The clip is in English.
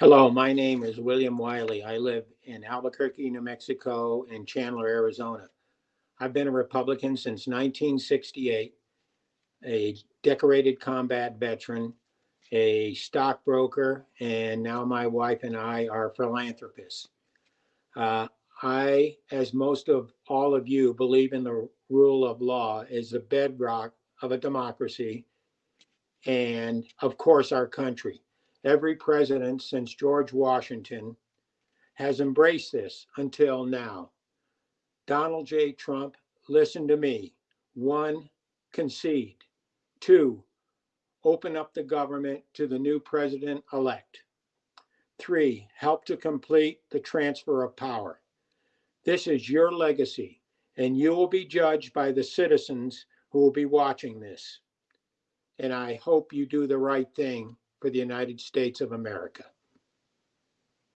Hello, my name is William Wiley. I live in Albuquerque, New Mexico, and Chandler, Arizona. I've been a Republican since 1968, a decorated combat veteran, a stockbroker, and now my wife and I are philanthropists. Uh, I, as most of all of you, believe in the rule of law as the bedrock of a democracy and, of course, our country. Every president since George Washington has embraced this until now. Donald J. Trump, listen to me. One, concede. Two, open up the government to the new president elect. Three, help to complete the transfer of power. This is your legacy, and you will be judged by the citizens who will be watching this. And I hope you do the right thing for the United States of America.